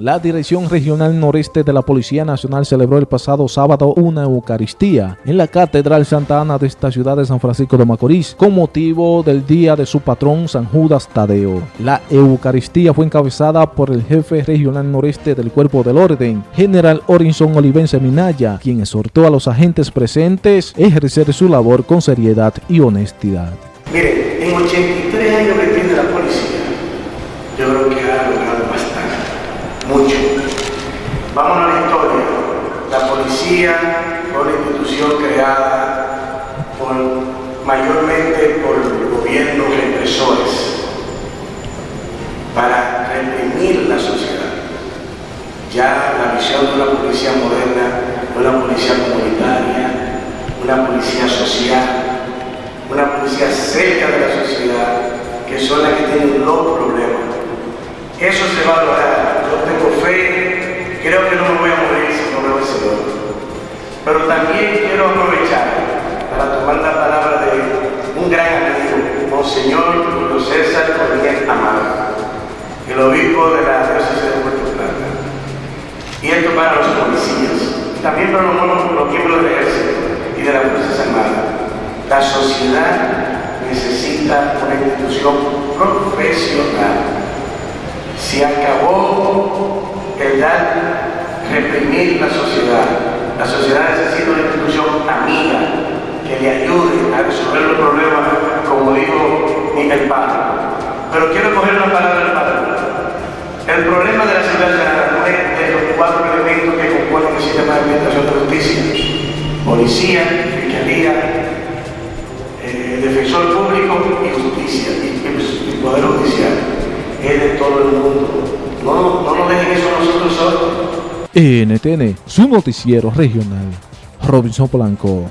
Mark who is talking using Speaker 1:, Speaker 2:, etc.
Speaker 1: La Dirección Regional Noreste de la Policía Nacional celebró el pasado sábado una Eucaristía en la Catedral Santa Ana de esta ciudad de San Francisco de Macorís con motivo del día de su patrón San Judas Tadeo. La Eucaristía fue encabezada por el jefe regional noreste del Cuerpo del Orden, General Orinson Olivense Minaya, quien exhortó a los agentes presentes a ejercer su labor con seriedad y honestidad.
Speaker 2: Miren, en 83 años que tiene la policía, yo creo que ha mucho. Vamos a la historia. La policía fue una institución creada por, mayormente por gobiernos represores para reprimir la sociedad. Ya la visión de una policía moderna, una policía comunitaria, una policía social, una policía cerca de la sociedad, que son las que tienen los problemas. Eso se va a lograr Pero también quiero aprovechar para tomar la palabra de un gran amigo, Monseñor Julio César Corniel Amado, el obispo de la diócesis de Puerto Plata. Y esto para los policías, también para los, los miembros del ejército y de las Fuerzas Armadas. La sociedad necesita una institución profesional. Se acabó el dar, reprimir la sociedad. La sociedad necesita una institución amiga que le ayude a resolver los problemas, como dijo Miguel Pablo. Pero quiero coger una palabra del Padre. El problema de la ciudad no es de los cuatro elementos que componen el sistema de administración de justicia. Policía, fiscalía, eh, defensor público y justicia, y, y poder judicial. Es de todo el mundo. No, no nos dejen eso.
Speaker 1: NTN, su noticiero regional. Robinson Blanco.